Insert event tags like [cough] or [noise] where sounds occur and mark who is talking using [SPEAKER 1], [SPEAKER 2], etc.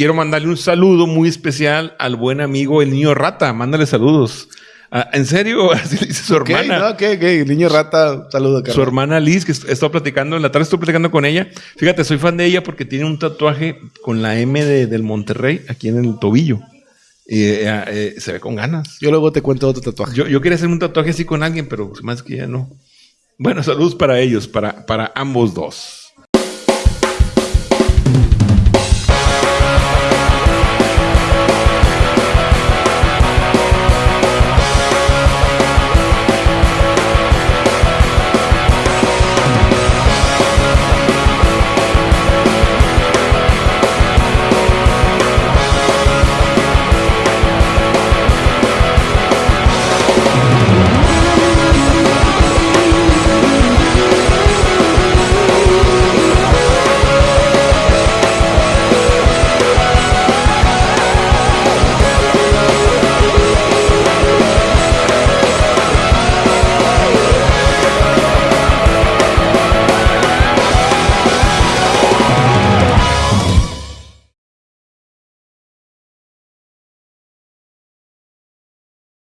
[SPEAKER 1] quiero mandarle un saludo muy especial al buen amigo el niño rata. Mándale saludos. Ah, ¿En serio? [laughs] Así le dice su
[SPEAKER 2] Ok,
[SPEAKER 1] hermana.
[SPEAKER 2] no, ok, ok. Niño rata, saludo,
[SPEAKER 1] Su hermana Liz, que est- he estado platicando, en la tarde estoy platicando con ella. Fíjate, soy fan de ella porque tiene un tatuaje con la M de- del Monterrey aquí en el tobillo. Y eh, eh, eh se ve con ganas.
[SPEAKER 2] Yo luego te cuento otro tatuaje.
[SPEAKER 1] Yo, yo quería hacer un tatuaje así con alguien, pero pues, más que ya no. Bueno, saludos para ellos, para, para ambos dos.